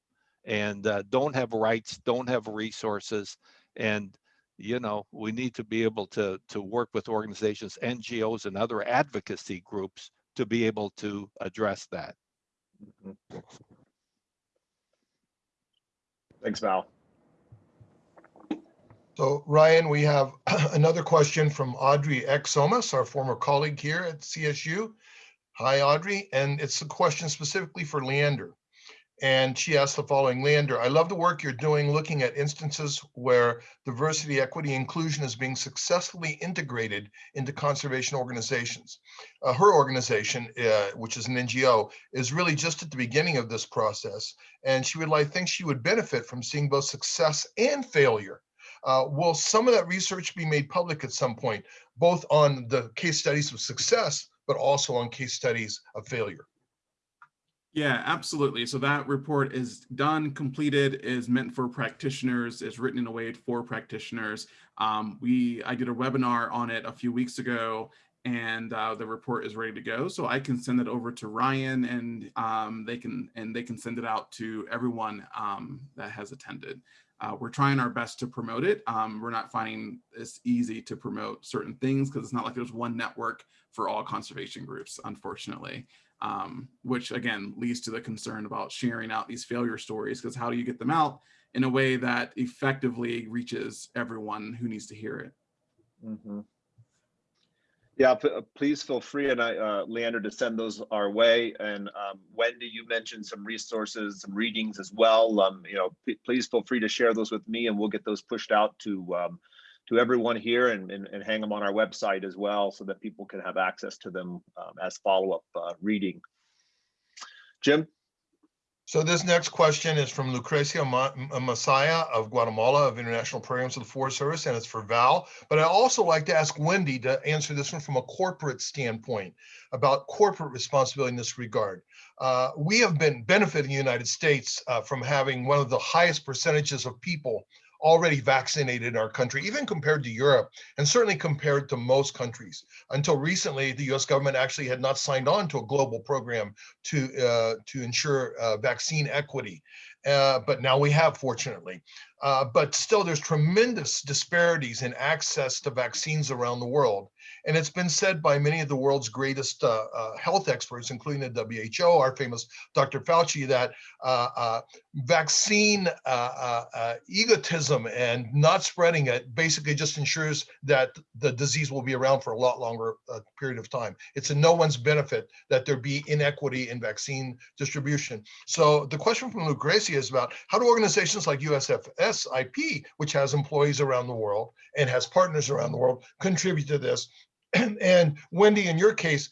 and uh, don't have rights, don't have resources, and you know, we need to be able to, to work with organizations, NGOs and other advocacy groups to be able to address that. Mhm. Thanks, Val. So Ryan, we have another question from Audrey Exomas, our former colleague here at CSU. Hi, Audrey, and it's a question specifically for Leander. And she asked the following, Leander, I love the work you're doing looking at instances where diversity, equity, inclusion is being successfully integrated into conservation organizations. Uh, her organization, uh, which is an NGO, is really just at the beginning of this process. And she would like, think she would benefit from seeing both success and failure. Uh, will some of that research be made public at some point, both on the case studies of success, but also on case studies of failure? Yeah, absolutely. So that report is done, completed, is meant for practitioners, is written in a way for practitioners. Um, we, I did a webinar on it a few weeks ago and uh, the report is ready to go. So I can send it over to Ryan and um, they can and they can send it out to everyone um, that has attended. Uh, we're trying our best to promote it. Um, we're not finding it's easy to promote certain things because it's not like there's one network for all conservation groups, unfortunately um, which again leads to the concern about sharing out these failure stories because how do you get them out in a way that effectively reaches everyone who needs to hear it? Mhm. Yeah, uh, please feel free and I, uh, Leander, to send those our way. And um, Wendy, you mentioned some resources, some readings as well. Um, you know, please feel free to share those with me and we'll get those pushed out to um, to everyone here and, and, and hang them on our website as well so that people can have access to them um, as follow-up uh, reading. Jim? So this next question is from Lucrecia Ma- Masaya of Guatemala of International Programs of the Forest Service, and it's for Val. But I also like to ask Wendy to answer this one from a corporate standpoint about corporate responsibility in this regard. Uh, we have been benefiting the United States uh, from having one of the highest percentages of people already vaccinated in our country, even compared to Europe, and certainly compared to most countries. Until recently, the US government actually had not signed on to a global program to, uh, to ensure uh, vaccine equity. Uh, but now we have, fortunately. Uh, but still, there's tremendous disparities in access to vaccines around the world. And it's been said by many of the world's greatest uh, uh, health experts, including the WHO, our famous Dr. Fauci, that uh, uh, vaccine uh, egotism and not spreading it basically just ensures that the disease will be around for a lot longer period of time. It's in no one's benefit that there be inequity in vaccine distribution. So the question from Lucrecia is about how do organizations like USFS IP, which has employees around the world and has partners around the world, contribute to this and Wendy, in your case,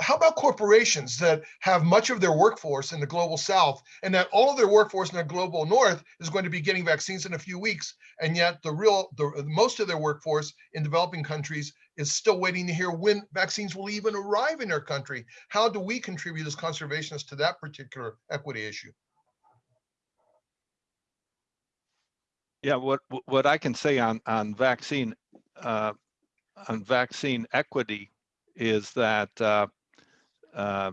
how about corporations that have much of their workforce in the global south and that all of their workforce in the global north is going to be getting vaccines in a few weeks. And yet the real, the most of their workforce in developing countries is still waiting to hear when vaccines will even arrive in their country. How do we contribute as conservationists to that particular equity issue? Yeah, what what I can say on on vaccine uh, on vaccine equity is that uh, uh,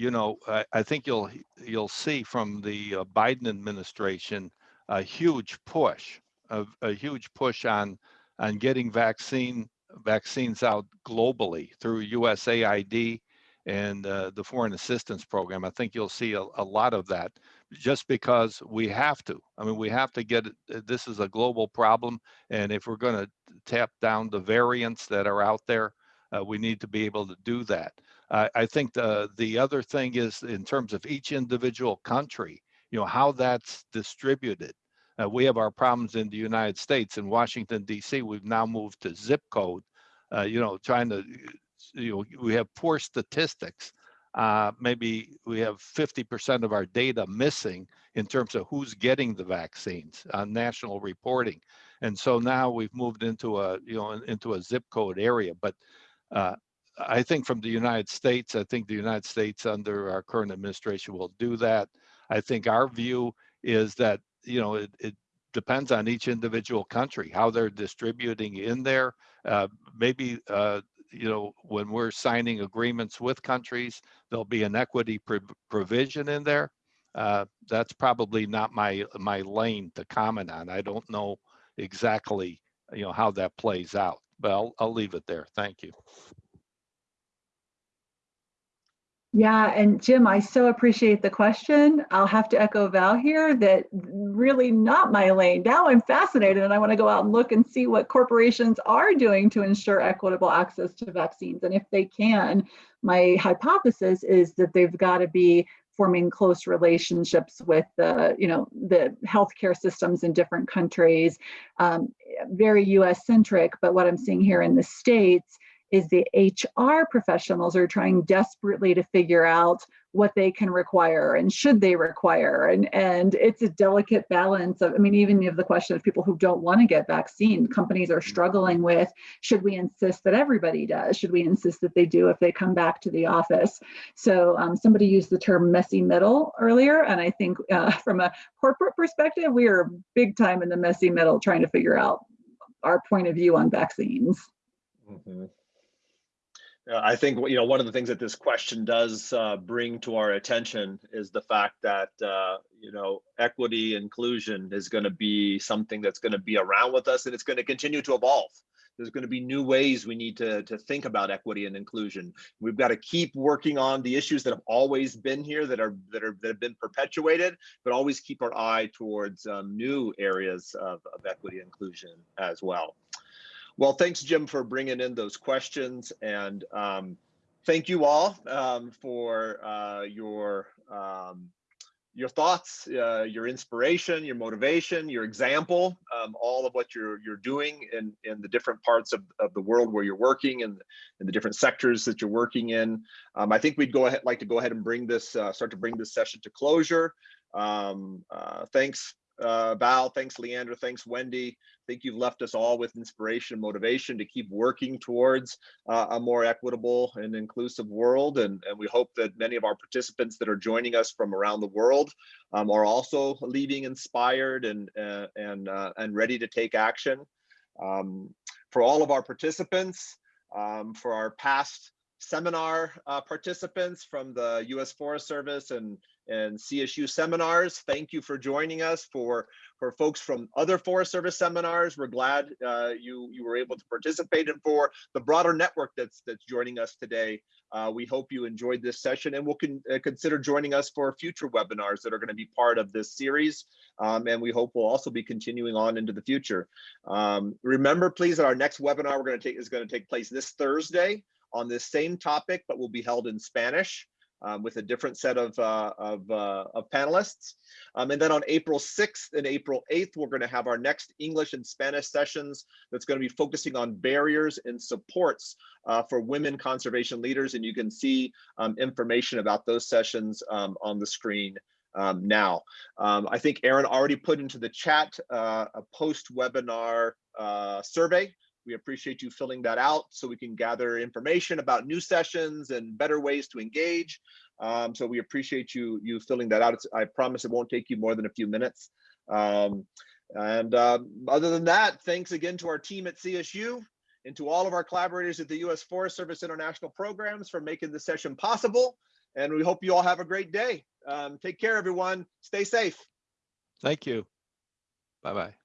you know, I, I think you'll, you'll see from the uh, Biden administration, a huge push, a, a huge push on, on getting vaccine, vaccines out globally through USAID and uh, the Foreign Assistance Program. I think you'll see a, a lot of that just because we have to. I mean, we have to get, it- this is a global problem. And if we're going to tap down the variants that are out there, uh, we need to be able to do that. I, I think the, the other thing is in terms of each individual country, you know, how that's distributed. Uh, we have our problems in the United States. In Washington DC, we've now moved to zip code. Uh, you know, trying to, you know, we have poor statistics. Uh, maybe we have 50% of our data missing in terms of who's getting the vaccines on national reporting. And so now we've moved into a, you know, into a zip code area. But uh, I think from the United States, I think the United States under our current administration will do that. I think our view is that, you know, it, it depends on each individual country, how they're distributing in there. Uh, maybe, uh, you know, when we're signing agreements with countries, there'll be an equity pro- provision in there. Uh, that's probably not my, my lane to comment on. I don't know exactly, you know, how that plays out, but I'll, I'll leave it there. Thank you. Yeah, and Jim, I so appreciate the question. I'll have to echo Val here that really not my lane. Now I'm fascinated and I want to go out and look and see what corporations are doing to ensure equitable access to vaccines. And if they can, my hypothesis is that they've got to be forming close relationships with the, you know, the healthcare systems in different countries, um, very US centric. But what I'm seeing here in the States is the HR professionals are trying desperately to figure out what they can require and should they require. And, and it's a delicate balance of, I mean, even you the question of people who don't want to get vaccine, companies are struggling with, should we insist that everybody does? Should we insist that they do if they come back to the office? So um, somebody used the term messy middle earlier. And I think uh, from a corporate perspective, we are big time in the messy middle trying to figure out our point of view on vaccines. Mhm. Uh, I think, you know, one of the things that this question does uh, bring to our attention is the fact that, uh, you know, equity inclusion is going to be something that's going to be around with us and it's going to continue to evolve. There's going to be new ways we need to, to think about equity and inclusion. We've got to keep working on the issues that have always been here that are that are that have been perpetuated, but always keep our eye towards um, new areas of, of equity inclusion as well. Well, thanks, Jim, for bringing in those questions. And um, thank you all um, for uh, your um, your thoughts, uh, your inspiration, your motivation, your example, um, all of what you're you're doing in in the different parts of, of the world where you're working and in the different sectors that you're working in. Um, I think we'd go ahead like to go ahead and bring this uh, start to bring this session to closure. Um, uh, thanks, uh, Val. Thanks, Leandra. Thanks, Wendy. I think you've left us all with inspiration and motivation to keep working towards uh, a more equitable and inclusive world. And, and we hope that many of our participants that are joining us from around the world um, are also leaving inspired and, uh, and, uh, and ready to take action. Um, for all of our participants, um, for our past seminar uh, participants from the U.S. Forest Service and and CSU seminars. Thank you for joining us. For for folks from other Forest Service seminars, we're glad uh, you you were able to participate. And for the broader network that's that's joining us today, uh, we hope you enjoyed this session and will con uh, consider joining us for future webinars that are going to be part of this series. Um, and we hope we'll also be continuing on into the future. Um, remember, please, that our next webinar we're going to take is going to take place this Thursday on this same topic, but will be held in Spanish um, with a different set of, uh, of, uh, of, panelists. Um, and then on April 6th and April 8th, we're going to have our next English and Spanish sessions that's going to be focusing on barriers and supports uh, for women conservation leaders. And you can see um, information about those sessions um, on the screen um, now. Um, I think Aaron already put into the chat uh, a post-webinar uh, survey we appreciate you filling that out so we can gather information about new sessions and better ways to engage. Um, so we appreciate you you filling that out. It's, I promise it won't take you more than a few minutes. Um, and uh, other than that, thanks again to our team at CSU and to all of our collaborators at the U.S. Forest Service International Programs for making this session possible. And we hope you all have a great day. Um, take care, everyone. Stay safe. Thank you. Bye-bye.